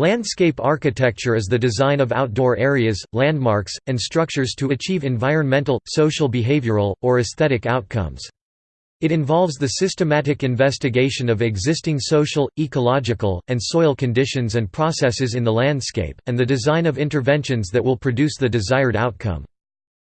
Landscape architecture is the design of outdoor areas, landmarks, and structures to achieve environmental, social behavioral, or aesthetic outcomes. It involves the systematic investigation of existing social, ecological, and soil conditions and processes in the landscape, and the design of interventions that will produce the desired outcome.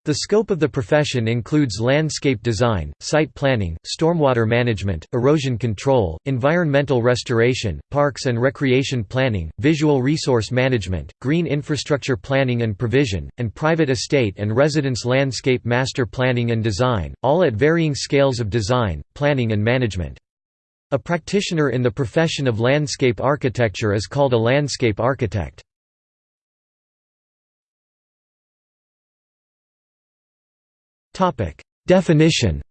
The scope of the profession includes landscape design, site planning, stormwater management, erosion control, environmental restoration, parks and recreation planning, visual resource management, green infrastructure planning and provision, and private estate and residence landscape master planning and design, all at varying scales of design, planning and management. A practitioner in the profession of landscape architecture is called a landscape architect. Definition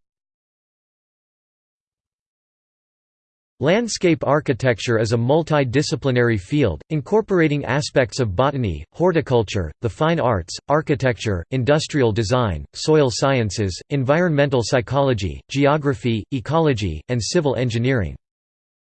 Landscape architecture is a multidisciplinary field, incorporating aspects of botany, horticulture, the fine arts, architecture, industrial design, soil sciences, environmental psychology, geography, ecology, and civil engineering.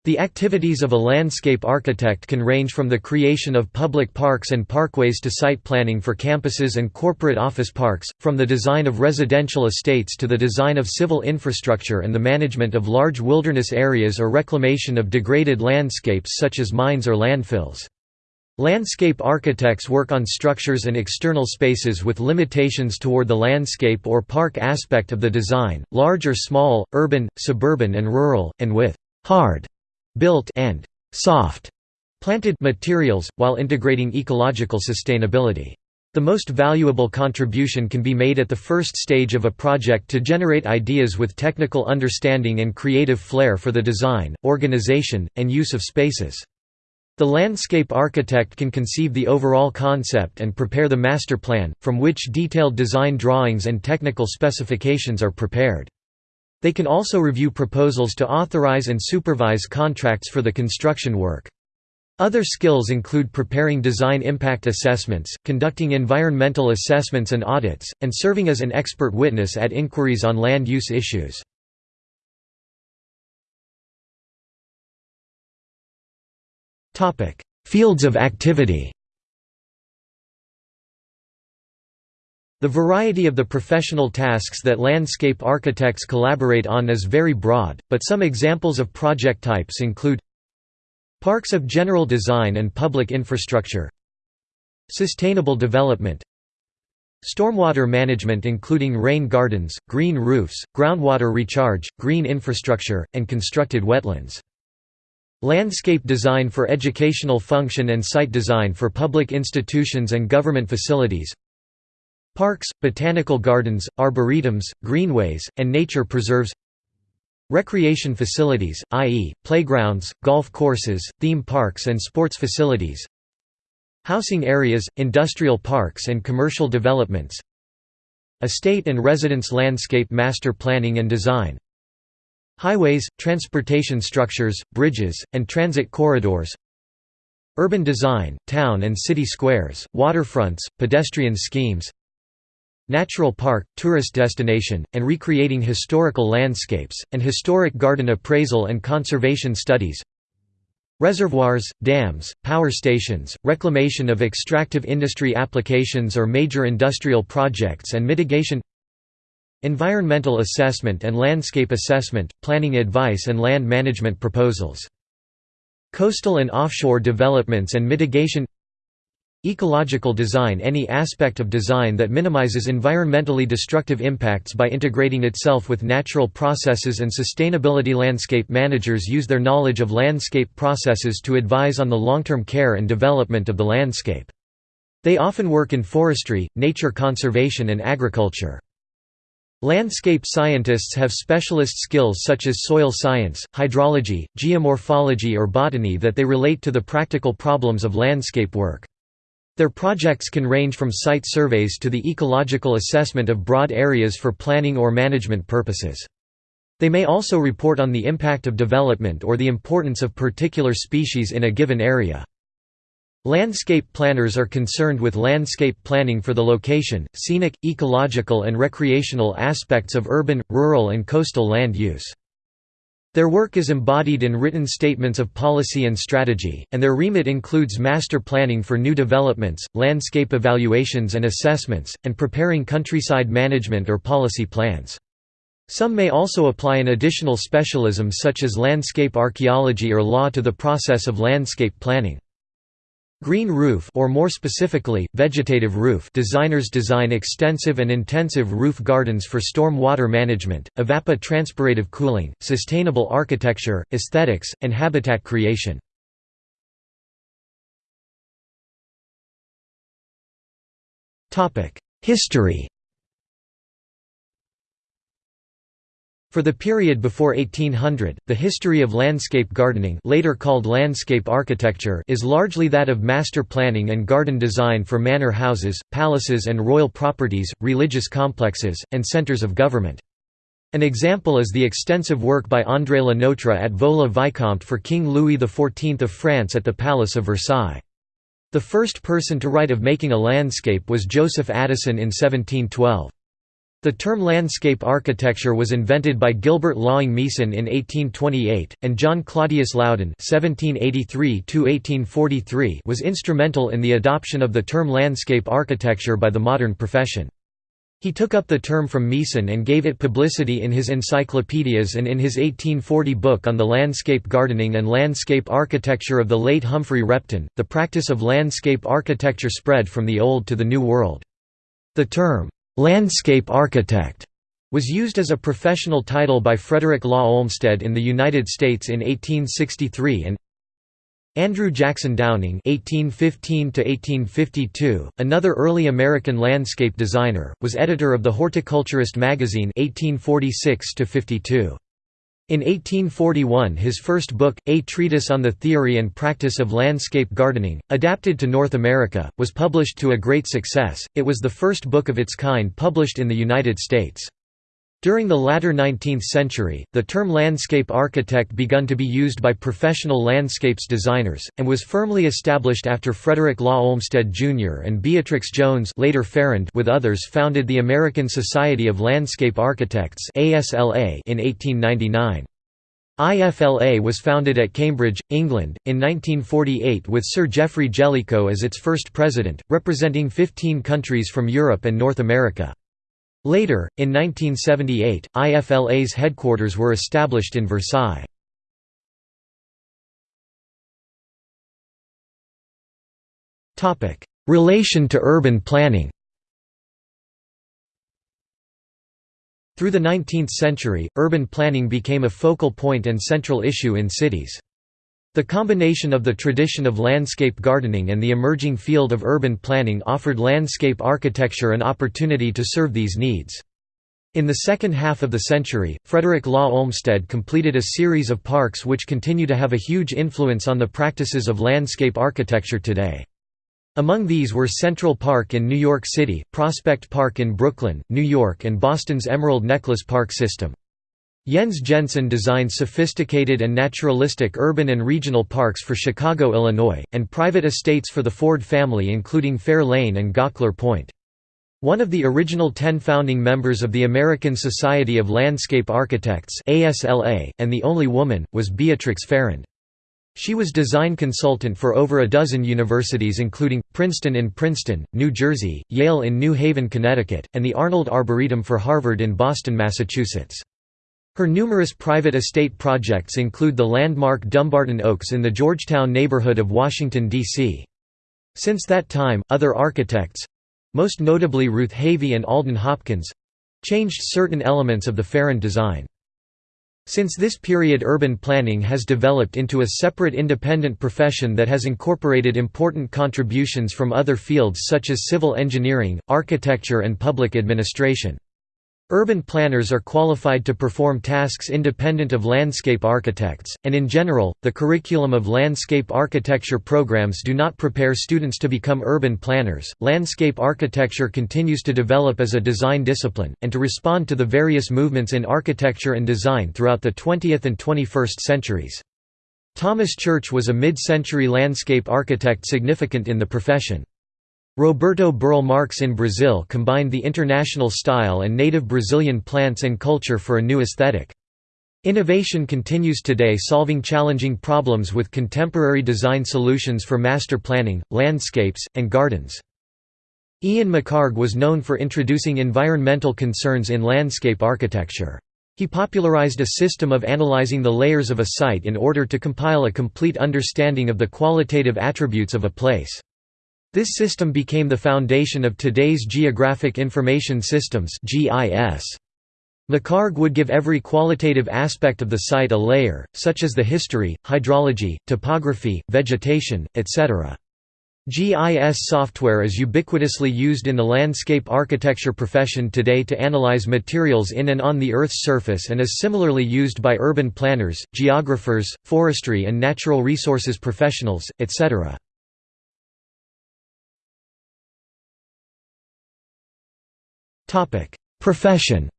The activities of a landscape architect can range from the creation of public parks and parkways to site planning for campuses and corporate office parks, from the design of residential estates to the design of civil infrastructure and the management of large wilderness areas or reclamation of degraded landscapes such as mines or landfills. Landscape architects work on structures and external spaces with limitations toward the landscape or park aspect of the design, large or small, urban, suburban and rural, and with hard built and soft planted materials, while integrating ecological sustainability. The most valuable contribution can be made at the first stage of a project to generate ideas with technical understanding and creative flair for the design, organization, and use of spaces. The landscape architect can conceive the overall concept and prepare the master plan, from which detailed design drawings and technical specifications are prepared. They can also review proposals to authorize and supervise contracts for the construction work. Other skills include preparing design impact assessments, conducting environmental assessments and audits, and serving as an expert witness at inquiries on land use issues. Fields of activity The variety of the professional tasks that landscape architects collaborate on is very broad, but some examples of project types include Parks of general design and public infrastructure. Sustainable development. Stormwater management including rain gardens, green roofs, groundwater recharge, green infrastructure, and constructed wetlands. Landscape design for educational function and site design for public institutions and government facilities Parks, botanical gardens, arboretums, greenways, and nature preserves Recreation facilities, i.e., playgrounds, golf courses, theme parks and sports facilities Housing areas, industrial parks and commercial developments Estate and residence landscape master planning and design Highways, transportation structures, bridges, and transit corridors Urban design, town and city squares, waterfronts, pedestrian schemes natural park, tourist destination, and recreating historical landscapes, and historic garden appraisal and conservation studies. Reservoirs, dams, power stations, reclamation of extractive industry applications or major industrial projects and mitigation. Environmental assessment and landscape assessment, planning advice and land management proposals. Coastal and offshore developments and mitigation Ecological design Any aspect of design that minimizes environmentally destructive impacts by integrating itself with natural processes and sustainability Landscape managers use their knowledge of landscape processes to advise on the long-term care and development of the landscape. They often work in forestry, nature conservation and agriculture. Landscape scientists have specialist skills such as soil science, hydrology, geomorphology or botany that they relate to the practical problems of landscape work. Their projects can range from site surveys to the ecological assessment of broad areas for planning or management purposes. They may also report on the impact of development or the importance of particular species in a given area. Landscape planners are concerned with landscape planning for the location, scenic, ecological and recreational aspects of urban, rural and coastal land use. Their work is embodied in written statements of policy and strategy, and their remit includes master planning for new developments, landscape evaluations and assessments, and preparing countryside management or policy plans. Some may also apply an additional specialism such as landscape archaeology or law to the process of landscape planning. Green roof or more specifically, vegetative roof designers design extensive and intensive roof gardens for storm water management, evapotranspirative cooling, sustainable architecture, aesthetics, and habitat creation. History For the period before 1800, the history of landscape gardening later called landscape architecture is largely that of master planning and garden design for manor houses, palaces and royal properties, religious complexes, and centres of government. An example is the extensive work by André Le Notre at Vaux-le-Vicomte for King Louis XIV of France at the Palace of Versailles. The first person to write of making a landscape was Joseph Addison in 1712. The term landscape architecture was invented by Gilbert Laing Meason in 1828, and John Claudius Loudon was instrumental in the adoption of the term landscape architecture by the modern profession. He took up the term from Meason and gave it publicity in his encyclopedias and in his 1840 book on the landscape gardening and landscape architecture of the late Humphry Repton. The practice of landscape architecture spread from the Old to the New World. The term, Landscape architect was used as a professional title by Frederick Law Olmsted in the United States in 1863 and Andrew Jackson Downing (1815–1852), another early American landscape designer, was editor of the Horticulturist magazine (1846–52). In 1841 his first book, A Treatise on the Theory and Practice of Landscape Gardening, adapted to North America, was published to a great success, it was the first book of its kind published in the United States. During the latter 19th century, the term landscape architect begun to be used by professional landscapes designers, and was firmly established after Frederick Law Olmsted Jr. and Beatrix Jones later Farrand with others founded the American Society of Landscape Architects in 1899. IFLA was founded at Cambridge, England, in 1948 with Sir Geoffrey Jellicoe as its first president, representing 15 countries from Europe and North America. Later, in 1978, IFLA's headquarters were established in Versailles. Relation to urban planning Through the 19th century, urban planning became a focal point and central issue in cities. The combination of the tradition of landscape gardening and the emerging field of urban planning offered landscape architecture an opportunity to serve these needs. In the second half of the century, Frederick Law Olmsted completed a series of parks which continue to have a huge influence on the practices of landscape architecture today. Among these were Central Park in New York City, Prospect Park in Brooklyn, New York and Boston's Emerald Necklace Park system. Jens Jensen designed sophisticated and naturalistic urban and regional parks for Chicago, Illinois, and private estates for the Ford family including Fair Lane and Gaukler Point. One of the original ten founding members of the American Society of Landscape Architects and the only woman, was Beatrix Farrand. She was design consultant for over a dozen universities including, Princeton in Princeton, New Jersey, Yale in New Haven, Connecticut, and the Arnold Arboretum for Harvard in Boston, Massachusetts. Her numerous private estate projects include the landmark Dumbarton Oaks in the Georgetown neighborhood of Washington, D.C. Since that time, other architects—most notably Ruth Havey and Alden Hopkins—changed certain elements of the Farrand design. Since this period urban planning has developed into a separate independent profession that has incorporated important contributions from other fields such as civil engineering, architecture and public administration. Urban planners are qualified to perform tasks independent of landscape architects, and in general, the curriculum of landscape architecture programs do not prepare students to become urban planners. Landscape architecture continues to develop as a design discipline, and to respond to the various movements in architecture and design throughout the 20th and 21st centuries. Thomas Church was a mid-century landscape architect significant in the profession. Roberto Burle Marx in Brazil combined the international style and native Brazilian plants and culture for a new aesthetic. Innovation continues today solving challenging problems with contemporary design solutions for master planning, landscapes, and gardens. Ian McHarg was known for introducing environmental concerns in landscape architecture. He popularized a system of analyzing the layers of a site in order to compile a complete understanding of the qualitative attributes of a place. This system became the foundation of today's Geographic Information Systems GIS. McHarg would give every qualitative aspect of the site a layer, such as the history, hydrology, topography, vegetation, etc. GIS software is ubiquitously used in the landscape architecture profession today to analyze materials in and on the Earth's surface and is similarly used by urban planners, geographers, forestry and natural resources professionals, etc. Profession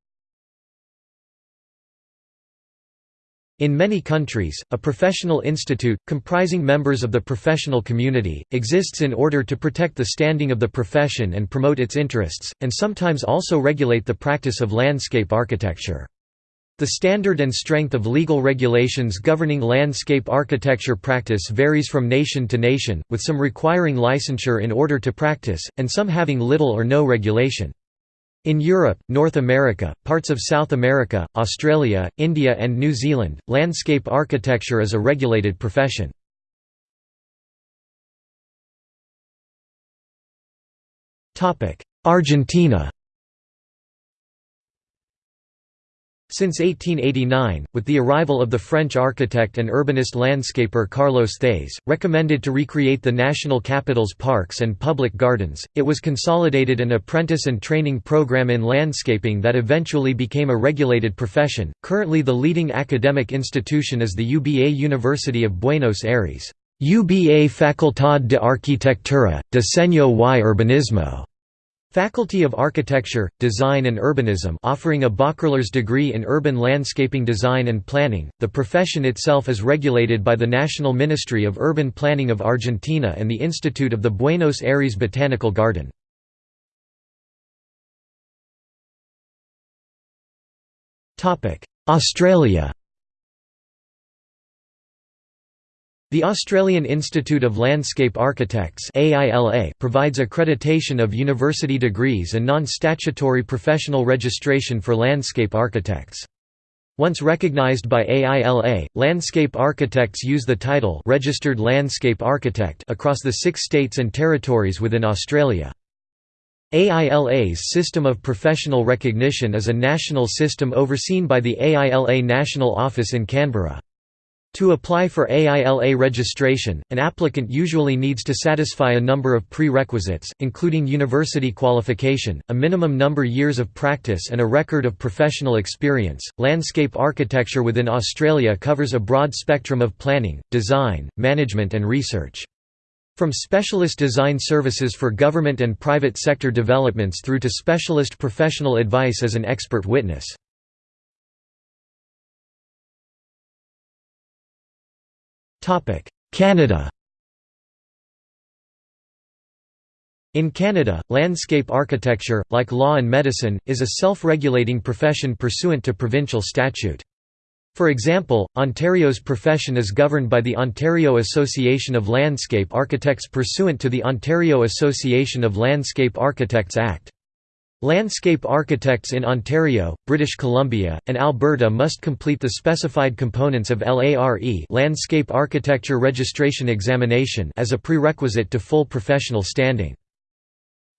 In many countries, a professional institute, comprising members of the professional community, exists in order to protect the standing of the profession and promote its interests, and sometimes also regulate the practice of landscape architecture. The standard and strength of legal regulations governing landscape architecture practice varies from nation to nation, with some requiring licensure in order to practice, and some having little or no regulation. In Europe, North America, parts of South America, Australia, India and New Zealand, landscape architecture is a regulated profession. Argentina Since 1889, with the arrival of the French architect and urbanist landscaper Carlos Thays, recommended to recreate the national capital's parks and public gardens, it was consolidated an apprentice and training program in landscaping that eventually became a regulated profession. Currently, the leading academic institution is the UBA University of Buenos Aires. UBA Facultad de Arquitectura, Diseño y Urbanismo Faculty of Architecture, Design and Urbanism offering a bachelor's degree in urban landscaping design and planning. The profession itself is regulated by the National Ministry of Urban Planning of Argentina and the Institute of the Buenos Aires Botanical Garden. Australia The Australian Institute of Landscape Architects provides accreditation of university degrees and non-statutory professional registration for landscape architects. Once recognised by AILA, landscape architects use the title Registered Landscape Architect across the six states and territories within Australia. AILA's system of professional recognition is a national system overseen by the AILA National Office in Canberra. To apply for AILA registration, an applicant usually needs to satisfy a number of prerequisites, including university qualification, a minimum number years of practice, and a record of professional experience. Landscape architecture within Australia covers a broad spectrum of planning, design, management, and research. From specialist design services for government and private sector developments through to specialist professional advice as an expert witness. Canada In Canada, landscape architecture, like law and medicine, is a self-regulating profession pursuant to provincial statute. For example, Ontario's profession is governed by the Ontario Association of Landscape Architects pursuant to the Ontario Association of Landscape Architects Act. Landscape architects in Ontario, British Columbia, and Alberta must complete the specified components of LARE Landscape Architecture Registration Examination as a prerequisite to full professional standing.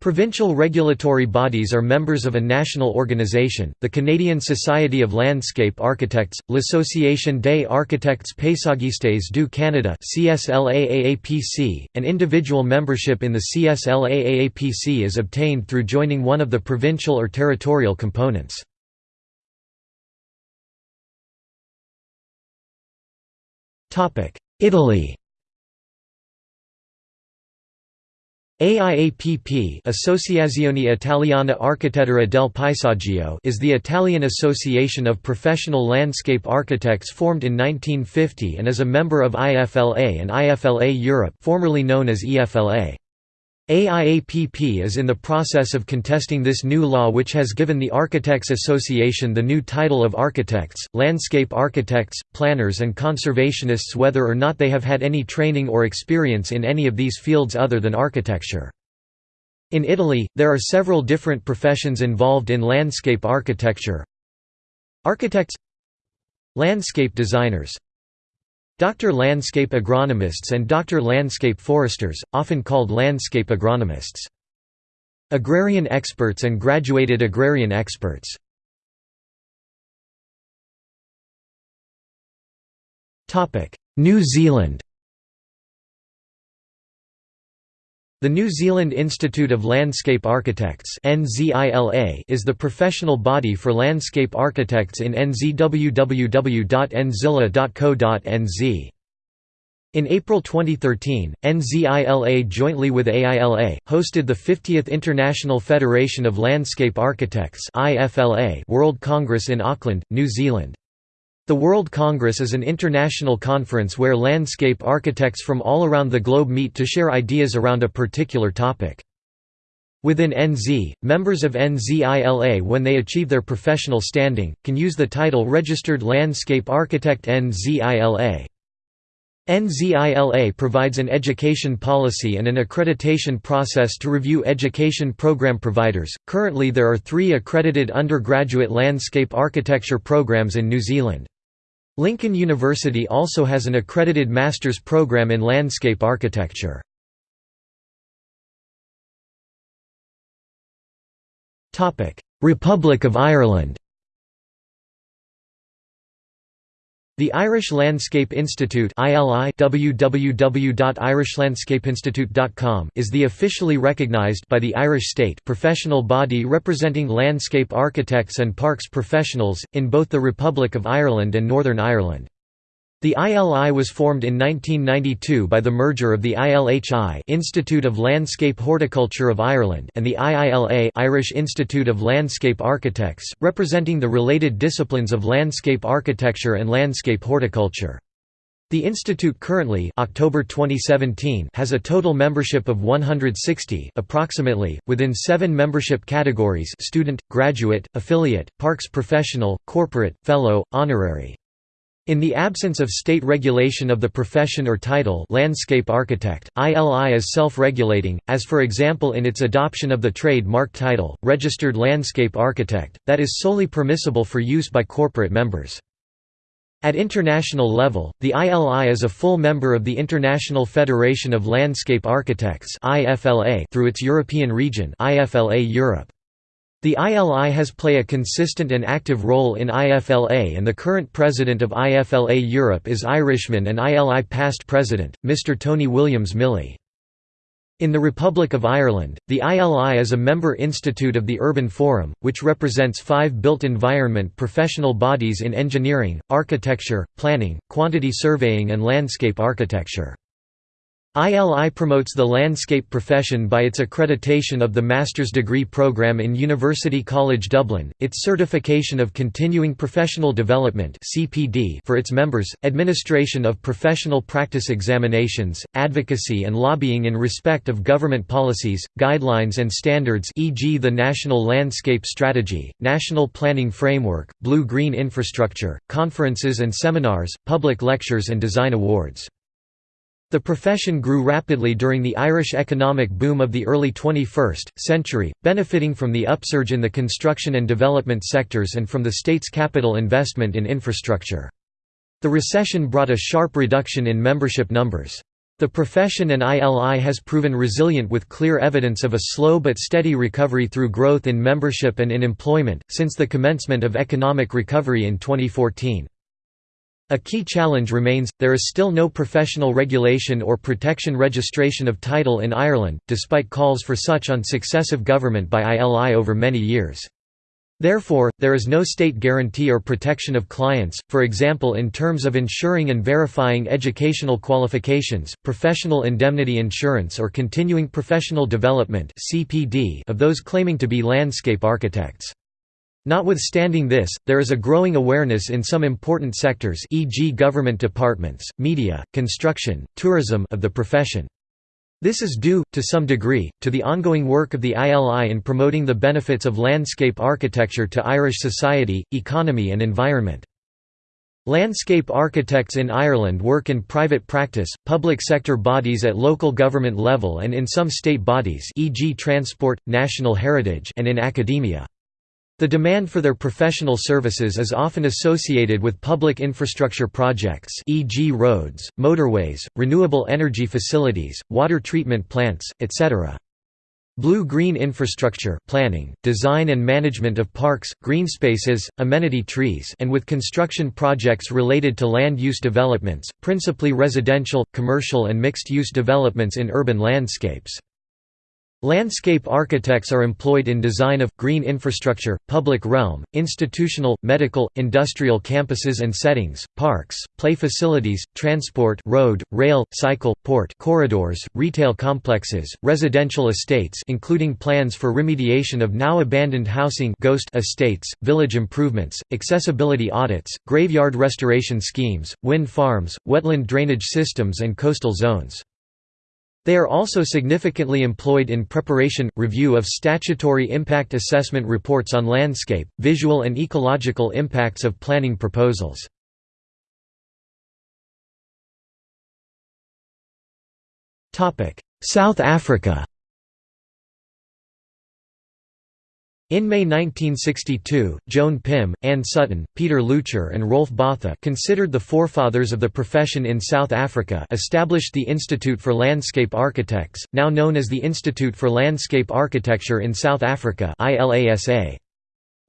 Provincial regulatory bodies are members of a national organization, the Canadian Society of Landscape Architects, L'Association des Architectes Paysagistes du Canada CSLAAAPC, and individual membership in the CSLAAPC is obtained through joining one of the provincial or territorial components. Italy AIAPP Associazione Italiana Architettura del Paesaggio is the Italian association of professional landscape architects formed in 1950 and is a member of IFLA and IFLA Europe formerly known as EFLA. AIAPP is in the process of contesting this new law which has given the Architects Association the new title of architects, landscape architects, planners and conservationists whether or not they have had any training or experience in any of these fields other than architecture. In Italy, there are several different professions involved in landscape architecture. Architects Landscape designers Doctor landscape agronomists and doctor landscape foresters, often called landscape agronomists. Agrarian experts and graduated agrarian experts. New Zealand The New Zealand Institute of Landscape Architects is the professional body for landscape architects in nzwww.nzilla.co.nz. In April 2013, NZILA jointly with AILA, hosted the 50th International Federation of Landscape Architects World Congress in Auckland, New Zealand. The World Congress is an international conference where landscape architects from all around the globe meet to share ideas around a particular topic. Within NZ, members of NZILA when they achieve their professional standing, can use the title Registered Landscape Architect NZILA. NZILA provides an education policy and an accreditation process to review education program providers. Currently, there are three accredited undergraduate landscape architecture programs in New Zealand. Lincoln University also has an accredited master's program in landscape architecture. Republic of Ireland The Irish Landscape Institute www.irishlandscapeinstitute.com is the officially recognised by the Irish state professional body representing landscape architects and parks professionals, in both the Republic of Ireland and Northern Ireland. The ILI was formed in 1992 by the merger of the ILHI Institute of Landscape Horticulture of Ireland and the IILA Irish Institute of Landscape Architects, representing the related disciplines of landscape architecture and landscape horticulture. The institute currently October 2017 has a total membership of 160 approximately, within seven membership categories student, graduate, affiliate, parks professional, corporate, fellow, honorary. In the absence of state regulation of the profession or title landscape architect, ILI is self-regulating, as for example in its adoption of the trade-mark title, registered landscape architect, that is solely permissible for use by corporate members. At international level, the ILI is a full member of the International Federation of Landscape Architects through its European region IFLA Europe. The ILI has play a consistent and active role in IFLA and the current president of IFLA Europe is Irishman and ILI past president, Mr Tony Williams Milley. In the Republic of Ireland, the ILI is a member institute of the Urban Forum, which represents five built environment professional bodies in engineering, architecture, planning, quantity surveying and landscape architecture. ILI promotes the landscape profession by its accreditation of the master's degree program in University College Dublin, its certification of continuing professional development (CPD) for its members, administration of professional practice examinations, advocacy and lobbying in respect of government policies, guidelines and standards e.g. the National Landscape Strategy, National Planning Framework, Blue-Green Infrastructure, conferences and seminars, public lectures and design awards. The profession grew rapidly during the Irish economic boom of the early 21st century, benefiting from the upsurge in the construction and development sectors and from the state's capital investment in infrastructure. The recession brought a sharp reduction in membership numbers. The profession and ILI has proven resilient with clear evidence of a slow but steady recovery through growth in membership and in employment, since the commencement of economic recovery in 2014. A key challenge remains, there is still no professional regulation or protection registration of title in Ireland, despite calls for such on successive government by ILI over many years. Therefore, there is no state guarantee or protection of clients, for example in terms of ensuring and verifying educational qualifications, professional indemnity insurance or continuing professional development of those claiming to be landscape architects. Notwithstanding this, there is a growing awareness in some important sectors e.g. government departments, media, construction, tourism of the profession. This is due, to some degree, to the ongoing work of the ILI in promoting the benefits of landscape architecture to Irish society, economy and environment. Landscape architects in Ireland work in private practice, public sector bodies at local government level and in some state bodies e.g. transport, national heritage and in academia. The demand for their professional services is often associated with public infrastructure projects e.g. roads, motorways, renewable energy facilities, water treatment plants, etc. Blue-green infrastructure planning, design and management of parks, green spaces, amenity trees and with construction projects related to land use developments, principally residential, commercial and mixed-use developments in urban landscapes. Landscape architects are employed in design of, green infrastructure, public realm, institutional, medical, industrial campuses and settings, parks, play facilities, transport road, rail, cycle, port corridors, retail complexes, residential estates including plans for remediation of now abandoned housing ghost estates, village improvements, accessibility audits, graveyard restoration schemes, wind farms, wetland drainage systems and coastal zones. They are also significantly employed in preparation, review of statutory impact assessment reports on landscape, visual and ecological impacts of planning proposals. South Africa In May 1962, Joan Pim, Anne Sutton, Peter Leuchter and Rolf Botha considered the forefathers of the profession in South Africa established the Institute for Landscape Architects, now known as the Institute for Landscape Architecture in South Africa ILASA.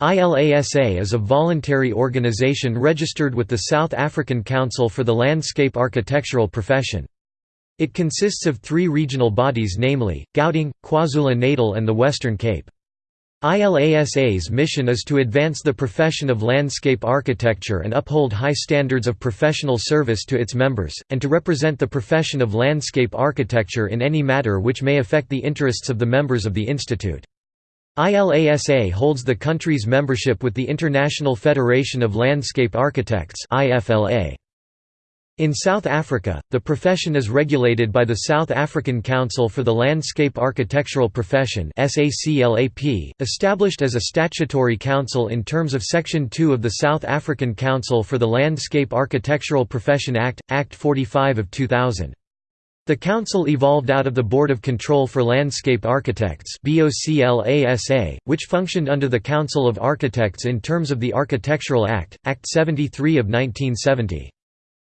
ILASA is a voluntary organization registered with the South African Council for the Landscape Architectural Profession. It consists of three regional bodies namely, Gauteng, KwaZulu-Natal and the Western Cape. ILASA's mission is to advance the profession of landscape architecture and uphold high standards of professional service to its members, and to represent the profession of landscape architecture in any matter which may affect the interests of the members of the institute. ILASA holds the country's membership with the International Federation of Landscape Architects IFLA. In South Africa, the profession is regulated by the South African Council for the Landscape Architectural Profession established as a statutory council in terms of Section 2 of the South African Council for the Landscape Architectural Profession Act, Act 45 of 2000. The council evolved out of the Board of Control for Landscape Architects which functioned under the Council of Architects in terms of the Architectural Act, Act 73 of 1970.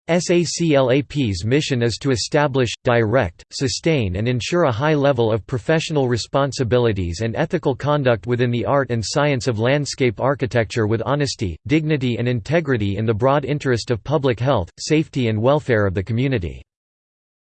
SACLAP's mission is to establish, direct, sustain and ensure a high level of professional responsibilities and ethical conduct within the art and science of landscape architecture with honesty, dignity and integrity in the broad interest of public health, safety and welfare of the community.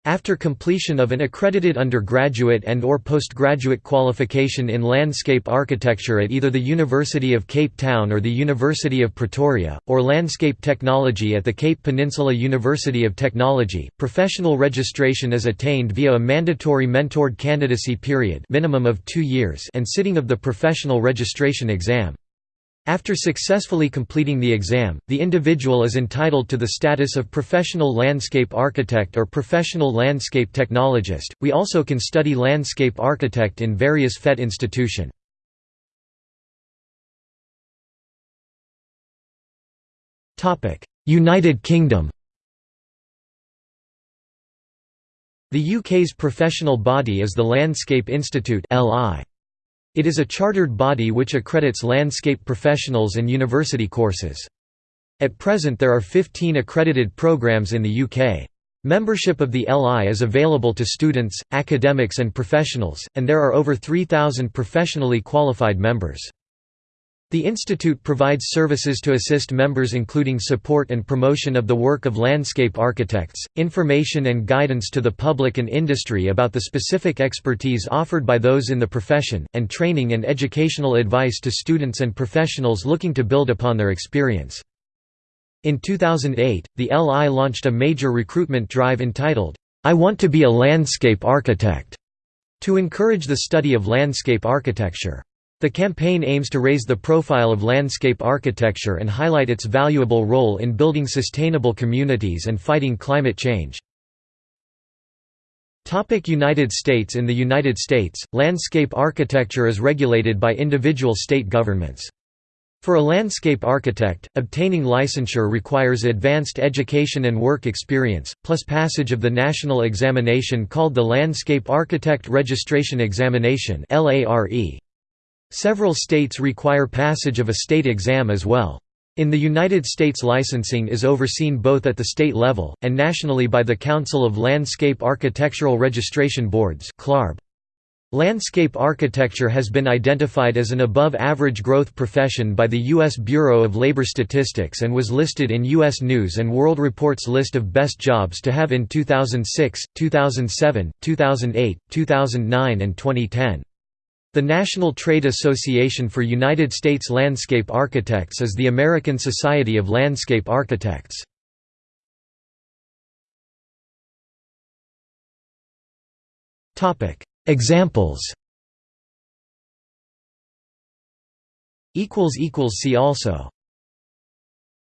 After completion of an accredited undergraduate and or postgraduate qualification in landscape architecture at either the University of Cape Town or the University of Pretoria, or landscape technology at the Cape Peninsula University of Technology, professional registration is attained via a mandatory mentored candidacy period minimum of two years and sitting of the professional registration exam. After successfully completing the exam, the individual is entitled to the status of professional landscape architect or professional landscape technologist. We also can study landscape architect in various FET institution. Topic: United Kingdom. The UK's professional body is the Landscape Institute (LI). It is a chartered body which accredits landscape professionals and university courses. At present there are 15 accredited programs in the UK. Membership of the LI is available to students, academics and professionals, and there are over 3,000 professionally qualified members. The institute provides services to assist members including support and promotion of the work of landscape architects, information and guidance to the public and industry about the specific expertise offered by those in the profession, and training and educational advice to students and professionals looking to build upon their experience. In 2008, the LI launched a major recruitment drive entitled, I Want to be a Landscape Architect, to encourage the study of landscape architecture. The campaign aims to raise the profile of landscape architecture and highlight its valuable role in building sustainable communities and fighting climate change. United States In the United States, landscape architecture is regulated by individual state governments. For a landscape architect, obtaining licensure requires advanced education and work experience, plus passage of the national examination called the Landscape Architect Registration Examination Several states require passage of a state exam as well. In the United States licensing is overseen both at the state level, and nationally by the Council of Landscape Architectural Registration Boards Landscape architecture has been identified as an above-average growth profession by the U.S. Bureau of Labor Statistics and was listed in U.S. News & World Report's list of best jobs to have in 2006, 2007, 2008, 2009 and 2010. The National Trade Association for United States Landscape Architects is the American Society of Landscape Architects. Examples See also